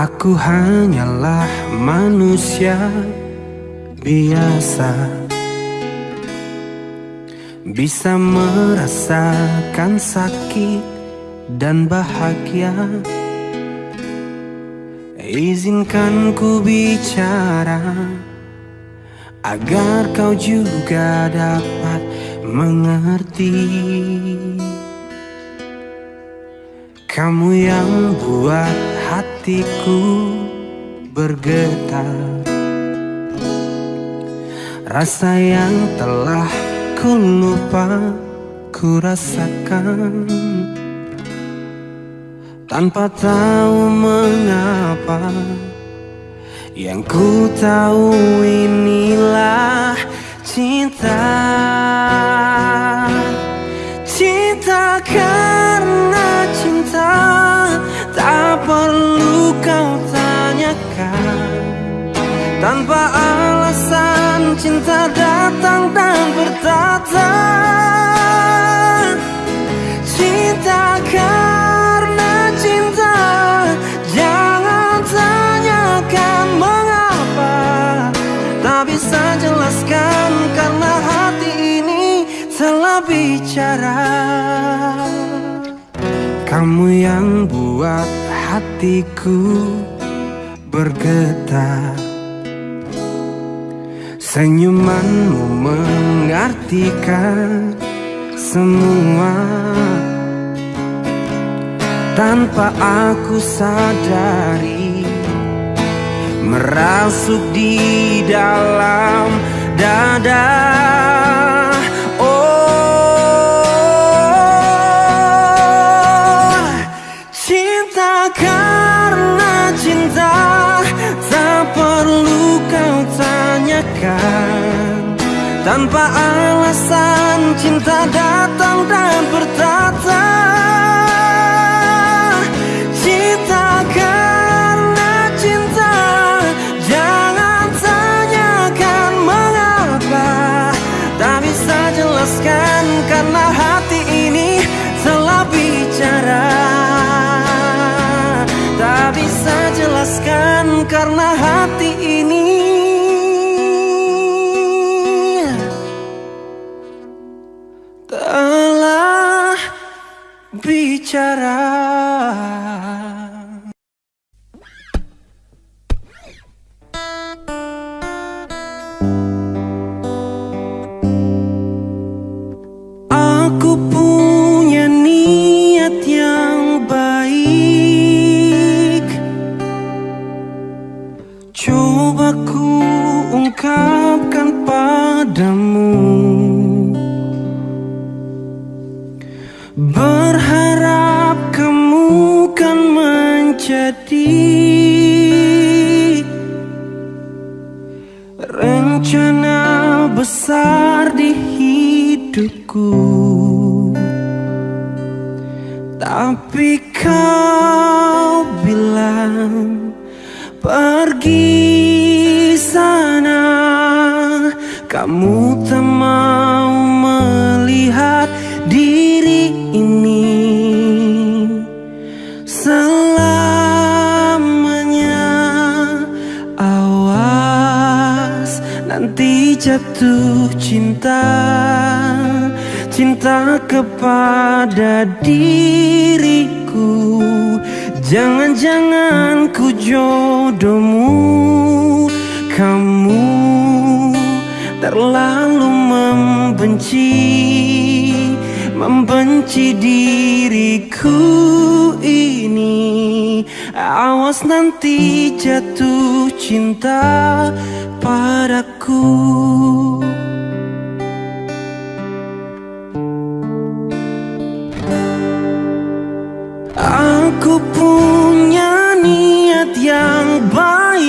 Aku hanyalah manusia biasa. Bisa merasakan sakit dan bahagia. Izinkan ku bicara Agar kau juga dapat mengerti. Kamu yang buat hatiku bergetar. Rasa yang telah ku lupa ku rasakan. Tanpa tahu mengapa Yang ku tahu inilah cinta. Cinta karena cinta Tak perlu kau tanyakan. Tanpa alasan cinta datang dan bertata. Cinta karena cinta Jangan tanyakan mengapa. Tak bisa jelaskan karena hati ini telah bicara Kamu yang buat hatiku bergetar. Senyumanmu mengartikan semua. Tanpa aku sadari Merasuk di dalam dada Tanpa alasan cinta datang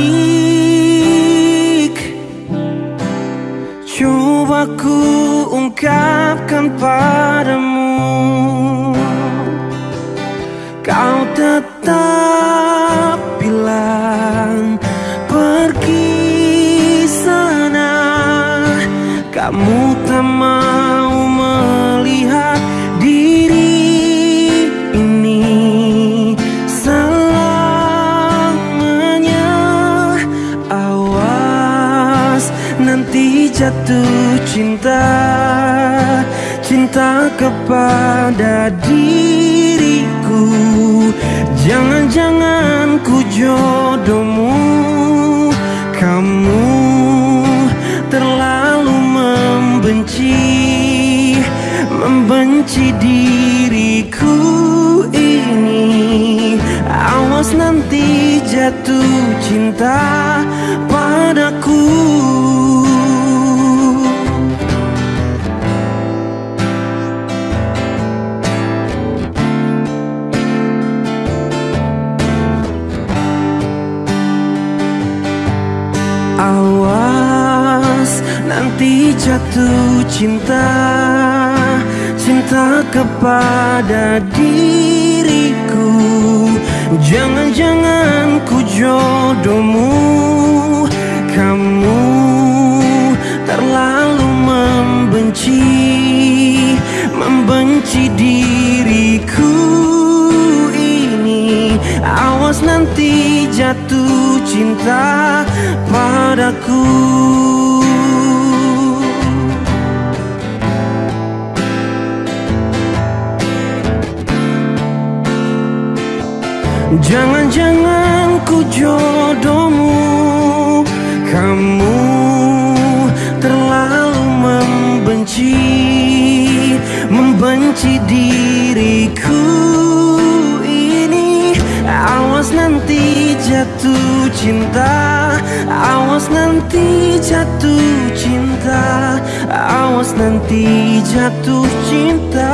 baik. Coba ku ungkapkan padamu. Kau tetap Kepada diriku. Jangan-jangan ku jodohmu. Kamu terlalu membenci Membenci diriku ini. Awas nanti jatuh cinta jatuh cinta Cinta kepada diriku. Jangan-jangan ku jodohmu Kamu terlalu membenci Membenci diriku ini. Awas nanti jatuh cinta padaku jodohmu. Kamu terlalu membenci Membenci diriku ini. Awas nanti jatuh cinta Awas nanti jatuh cinta Awas nanti jatuh cinta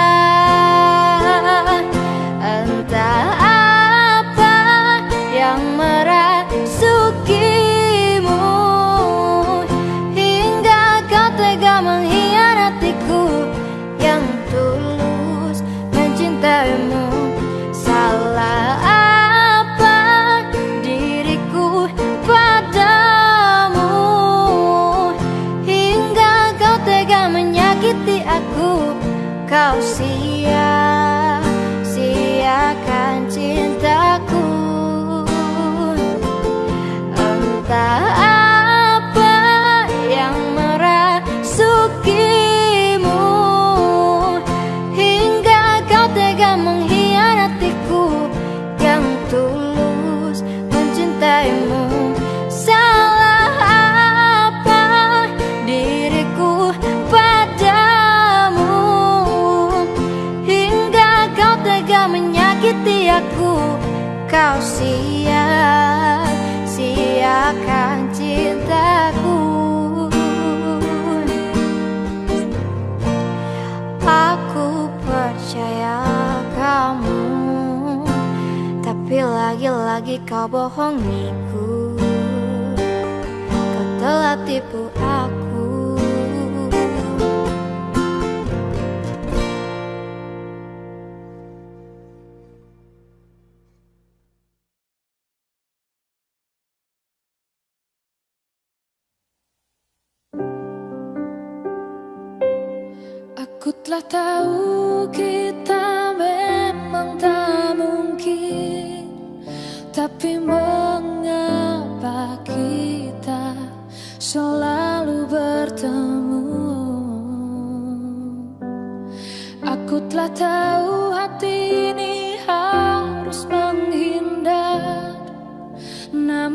lagi kau bohongi.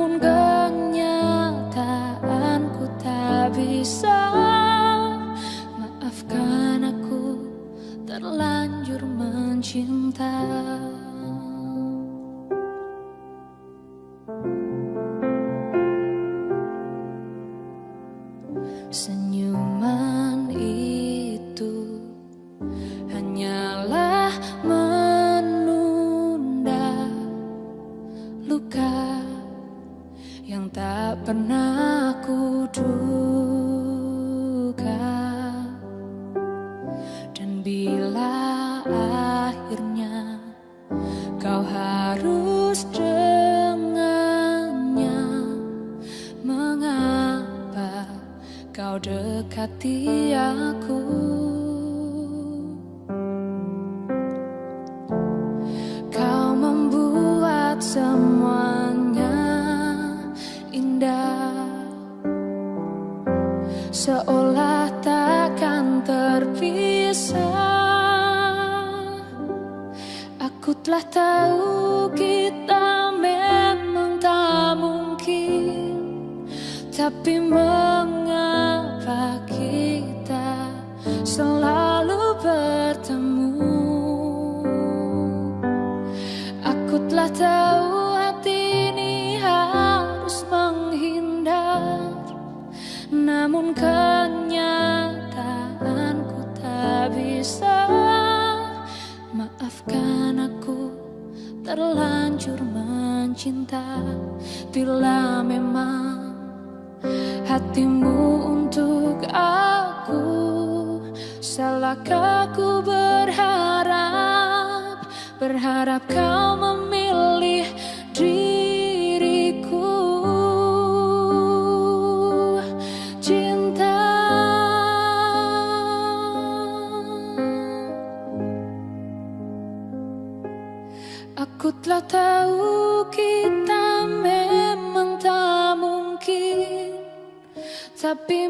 Namun kenyataanku tak bisa. Terlanjur mencinta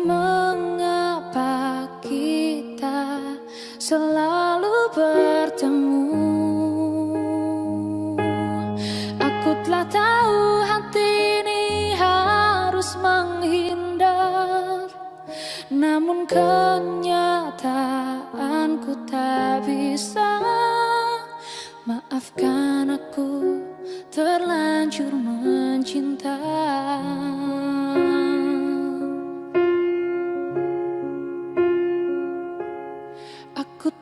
mengapa kita selalu bertemu? Aku telah tahu hati ini harus menghindar. Namun kenyataanku tak bisa. Maafkan aku terlanjur mencinta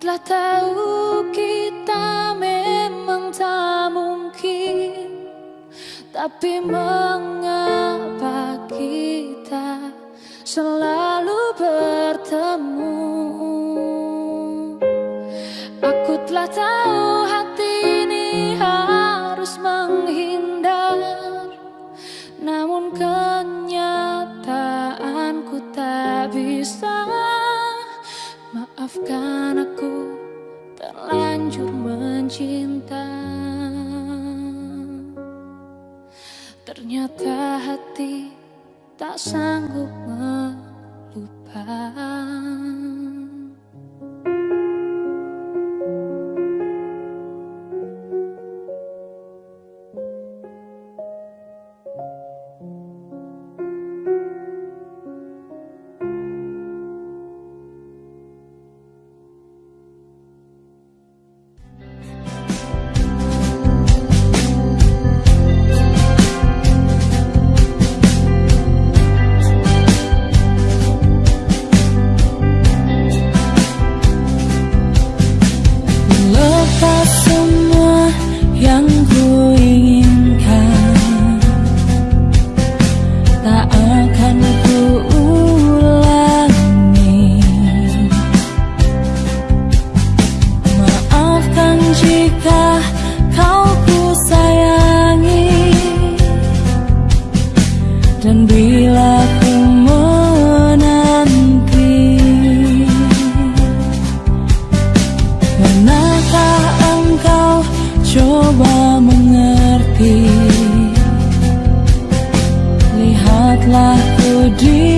telah tahu kita memang tak mungkin Tapi mengapa kita selalu bertemu? Aku telah tahu Maafkan aku terlanjur mencinta. Ternyata hati tak sanggup melupakan coba mengerti. Lihatlah ku di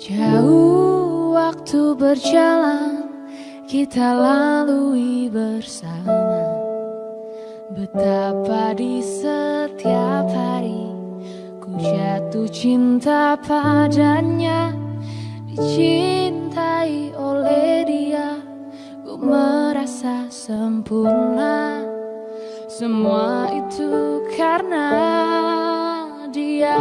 Jauh waktu berjalan kita lalui bersama. Betapa di setiap hari ku jatuh cinta padanya. Dicintai oleh dia ku merasa sempurna. Semua itu karena dia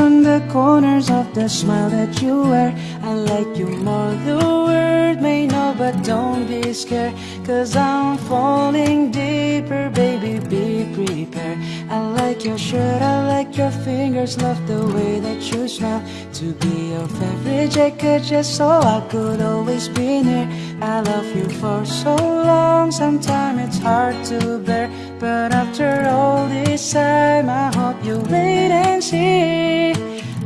on the corners of the smile that you wear. I like you more, the world may know, but don't be scared. Cause I'm falling deeper, baby, be prepared. I like your shirt, I like your fingers, love the way that you smell. To be your favorite jacket, just so I could always be near. I love you for so long, sometimes it's hard to bear. But after all this time, I hope you wait and see.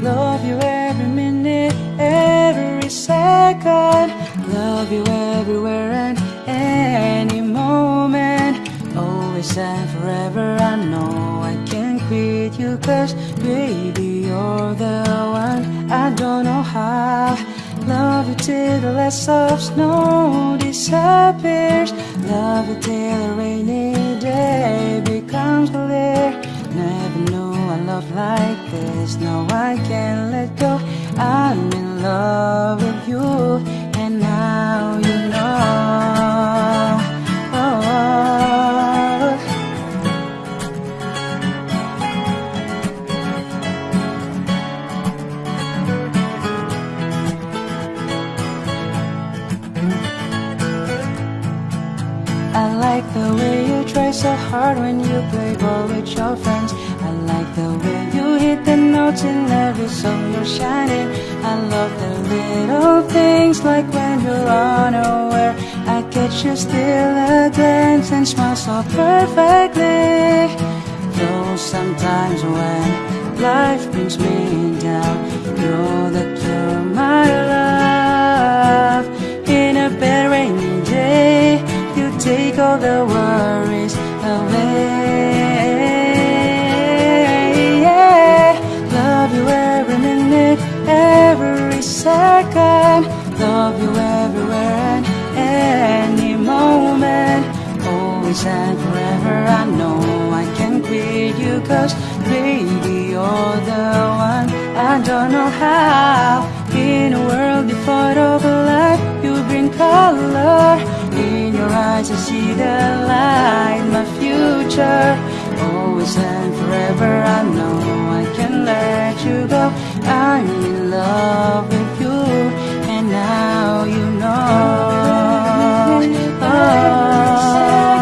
Love you every minute, every second. Love you everywhere and any moment. Always and forever, I know I can't quit you, cause baby, you're the one. I don't know how. Love you till the last of snow disappears. Love you till a rainy day becomes clear. Never knew a love like this. No, I can't let go. I'm in love with you. And now like the way you try so hard when you play ball with your friends. I like the way you hit the notes in every song you're shining. I love the little things like when you're unaware. I catch you still a glance and smile so perfectly. Though sometimes when life brings me down, you're the cure, my love. All the worries away. Yeah. Love you every minute, every second. Love you everywhere and any moment. Always and forever, I know I can quit you, cause baby, you're the one. I don't know how. In a world devoid of light, you bring color in your eyes I see the light, my future. Always and forever I know I can let you go. I'm in love with you and now you know. Oh.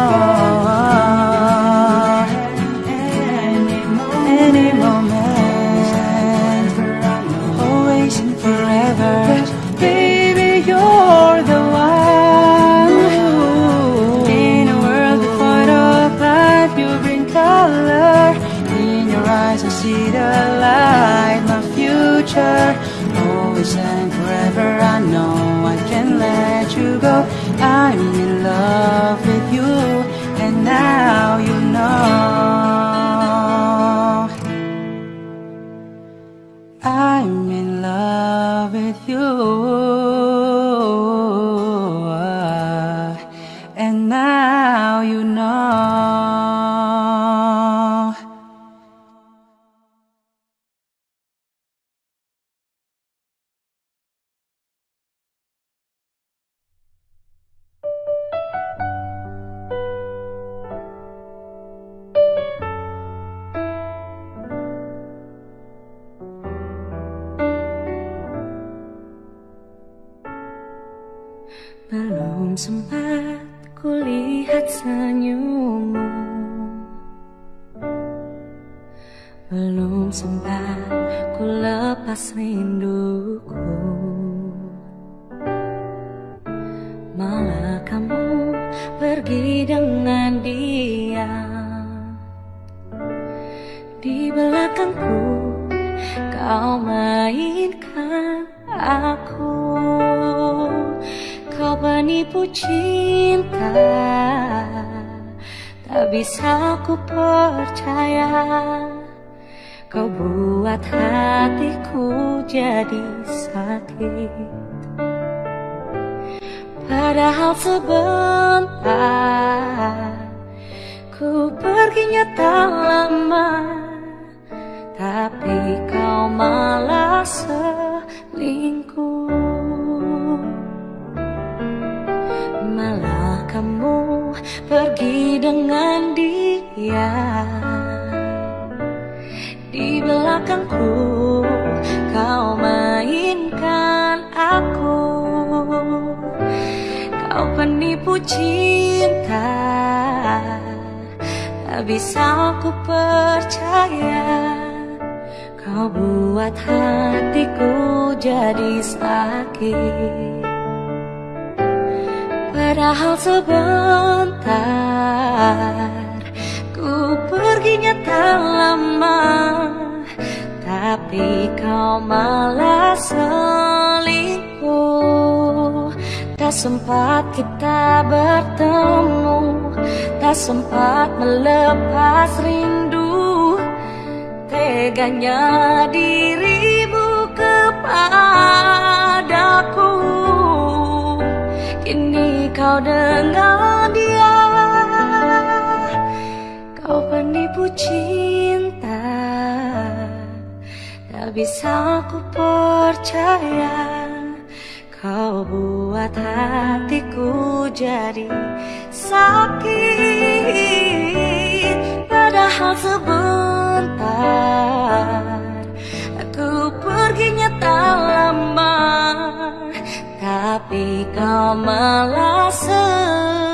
Cinta. Tak bisa aku percaya Kau buat hatiku jadi sakit. Padahal sebentar Ku perginya tak lama Tapi kau malah selingkuh Tak sempat kita bertemu Tak sempat melepas rindu. Teganya dirimu kepadaku. Kini kau dengan dia. Kau penipu cinta. Tak bisa ku percaya Kau buat hatiku jadi sakit. Padahal sebentar Aku perginya tak lama Tapi kau malah selingkuh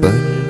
奔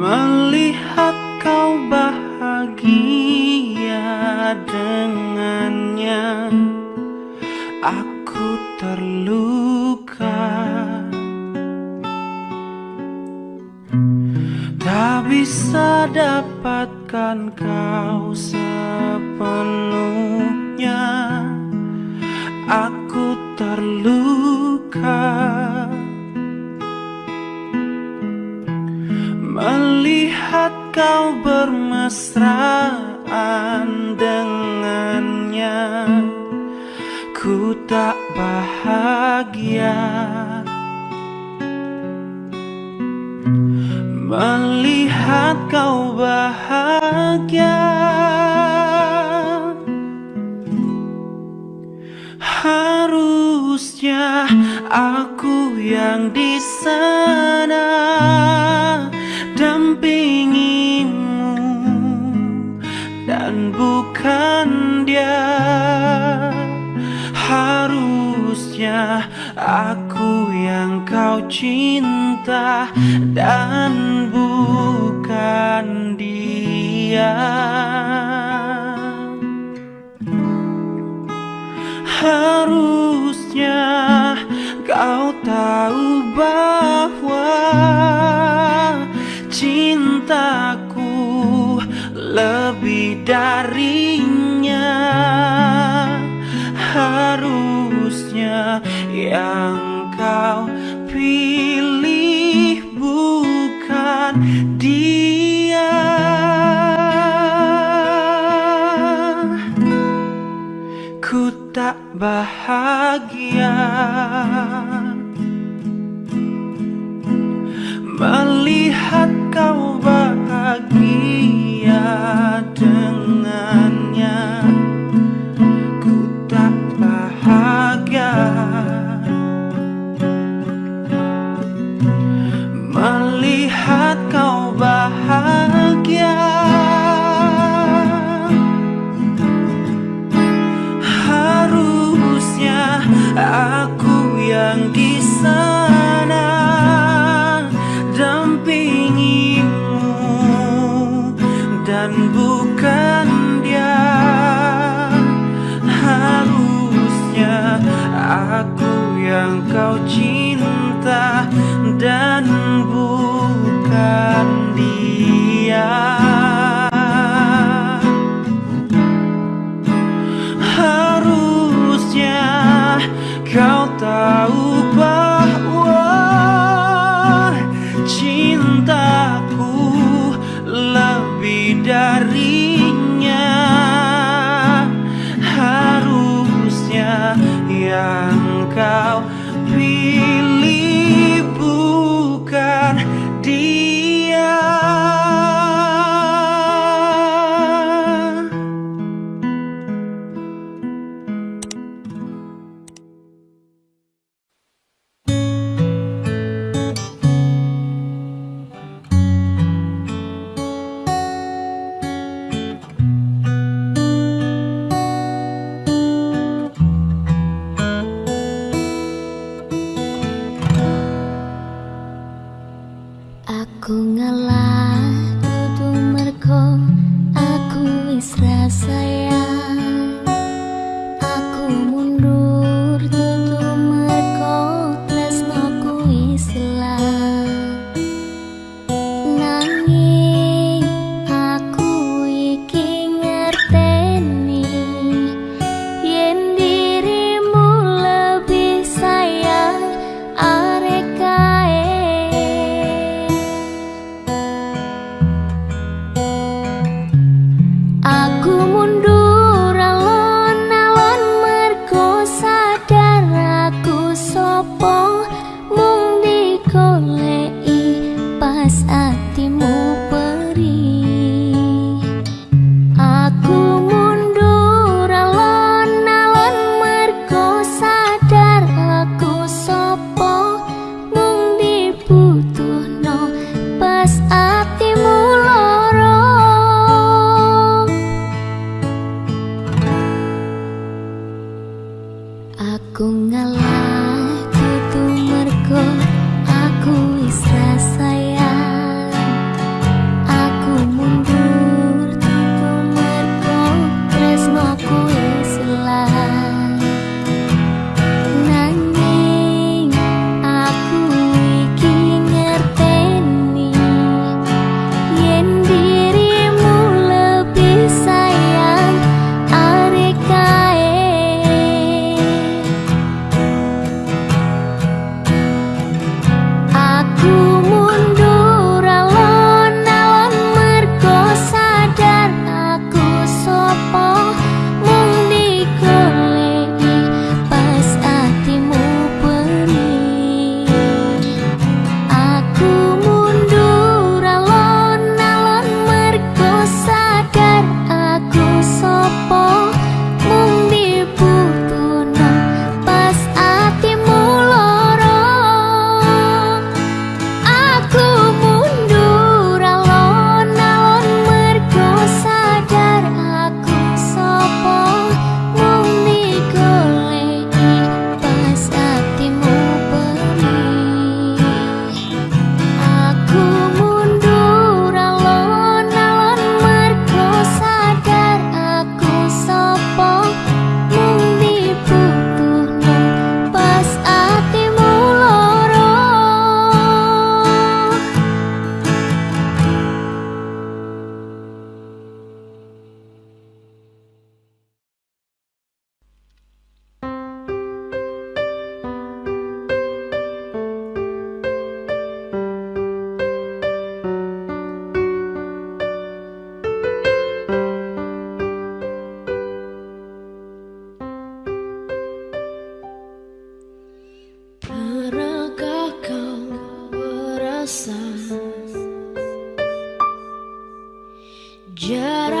Melihat kau bahagia dengannya Aku terluka. Tak bisa dapatkan kau sepenuhnya. Aku kau bermesraan dengannya. Ku tak bahagia. Melihat kau bahagia. Harusnya aku yang di sana Harusnya aku yang kau cinta dan bukan dia. Harusnya kau tahu bahwa cintaku lebih darinya yang kau pilih bukan dia. Ku tak bahagia Melihat kau bahagia Jarak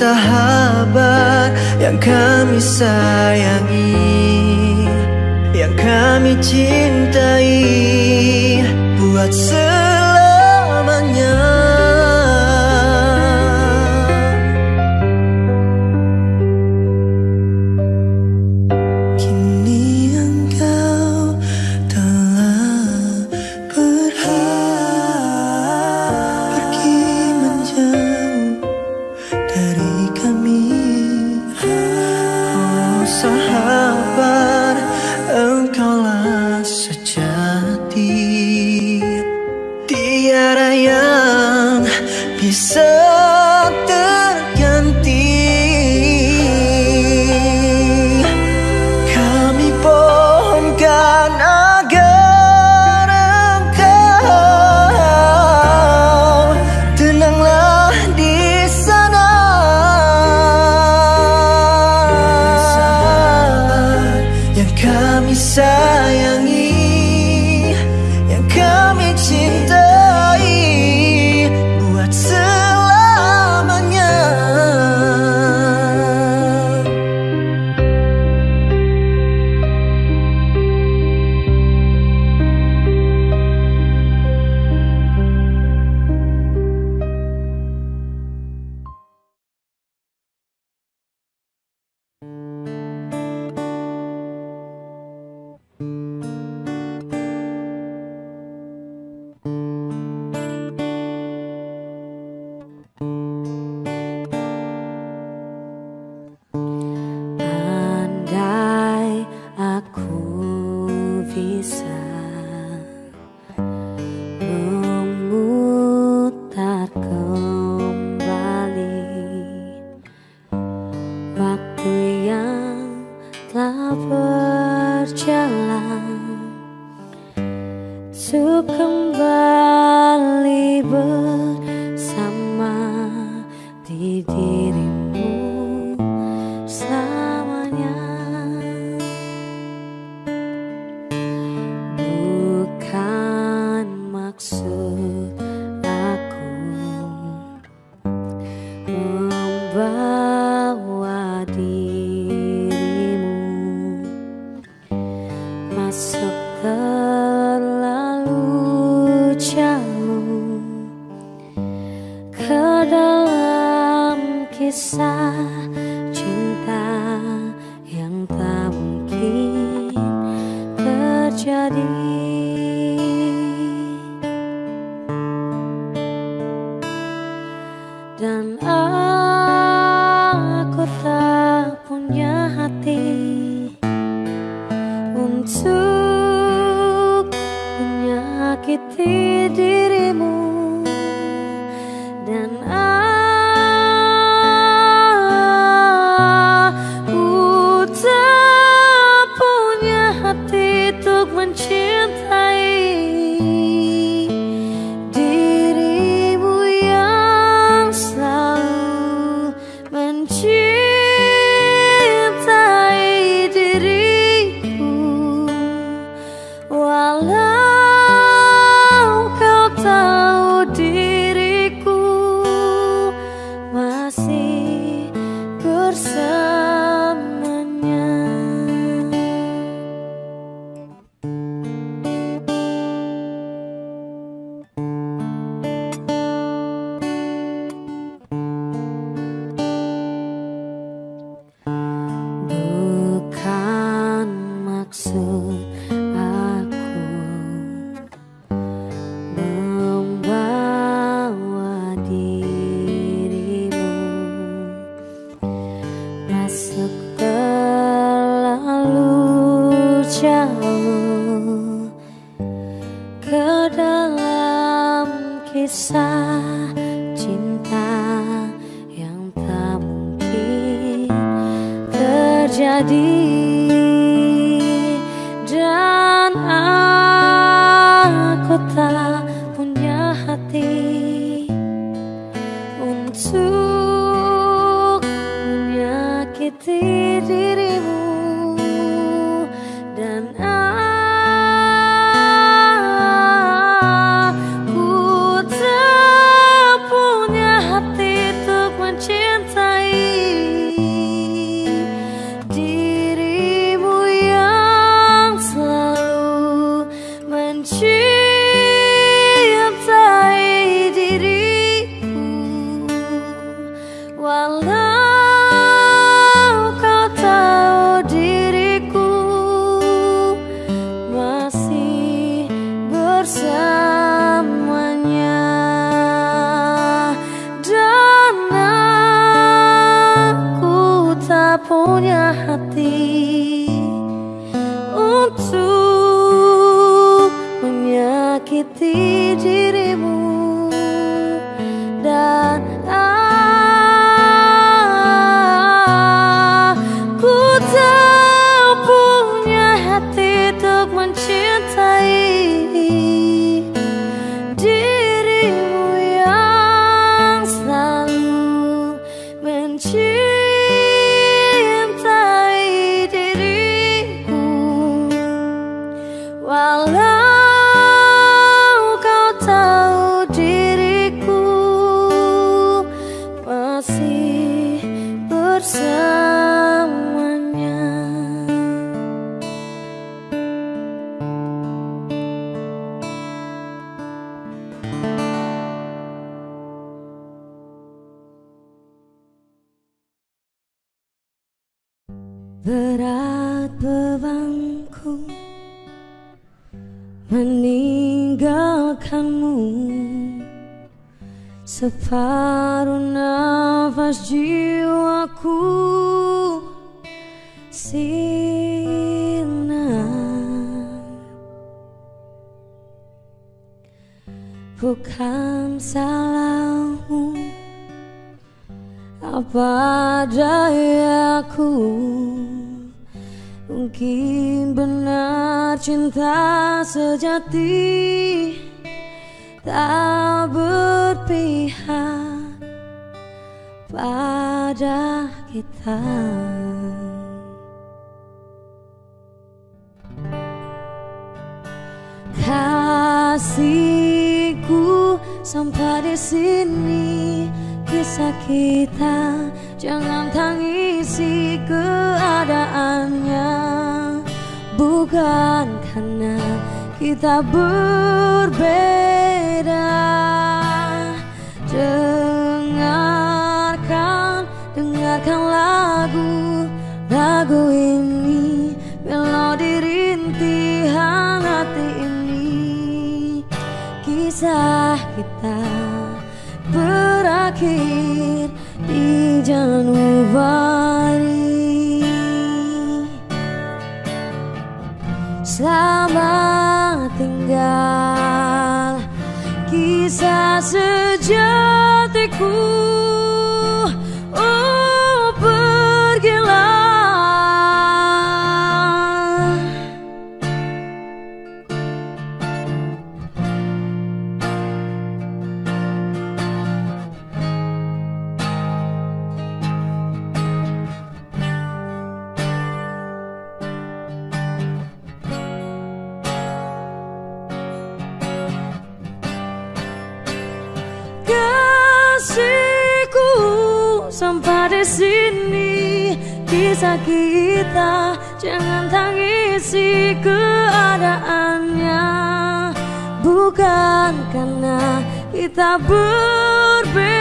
sahabat yang kami sayangi, yang kami cintai, untuk kembali bersama terjadi Bukan salahmu apa dayaku? Mungkin benar cinta sejati Tak berpihak pada kita Kasihku sampai di sini. Kisah kita Jangan tangisi keadaannya. Bukan karena kita berbeda. Dengarkan, dengarkan lagu Lagu ini Kisah kita berakhir di Januari Selamat tinggal kisah sejatiku kisah kita jangan tangisi keadaannya. Bukan karena kita berbeda.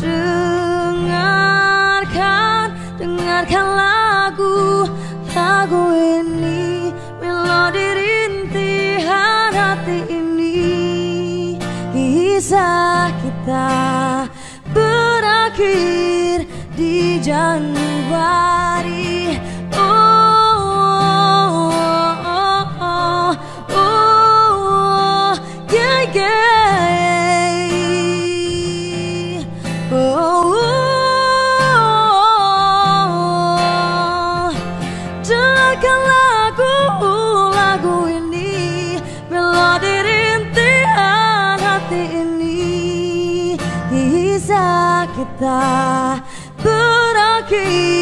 Dengarkan dengarkan lagu lagu ini melodi rintihan hati ini. Kisah kita berakhir Januari. Oh, oh, oh, oh, yeah, yeah. Oh, dengarkan lagu lagu ini melodi rintihan hati ini kisah kita berakhir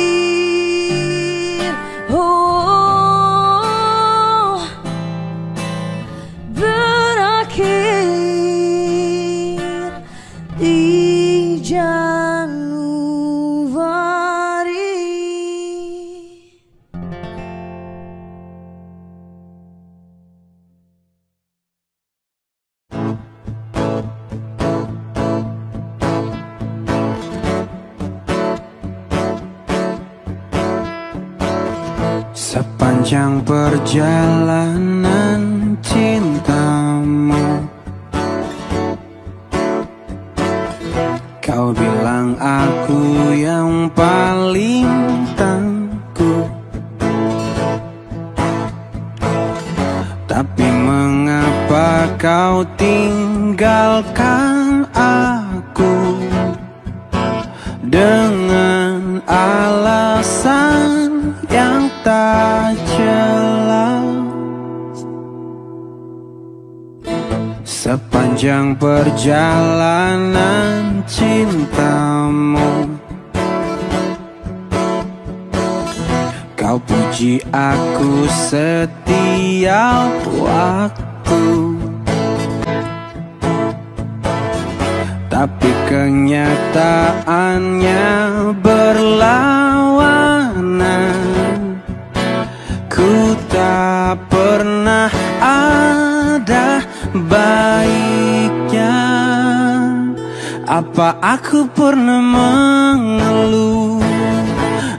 Apa aku pernah mengeluh?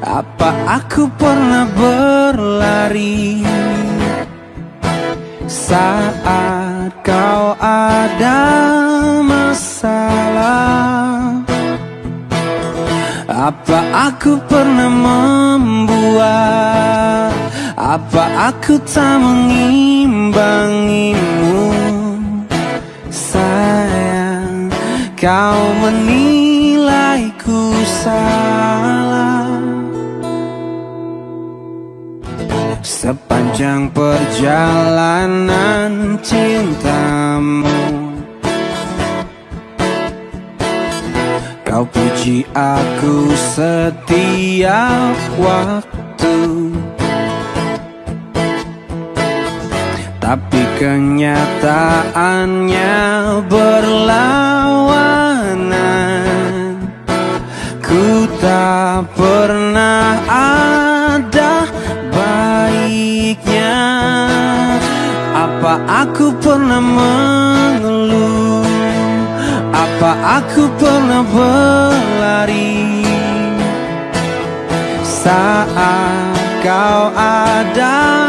Apa aku pernah berlari? Saat kau ada masalah Apa aku pernah membuat? Apa aku tak mengimbangimu Kau menilaiku salah. Sepanjang perjalanan cintamu Kau puji aku setiap waktu Tapi kenyataannya berlawanan. Ku tak pernah ada baiknya. Apa aku pernah mengeluh? Apa aku pernah berlari? Saat kau ada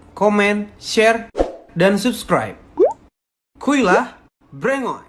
comment, share, dan subscribe. Kuilah, brengoy.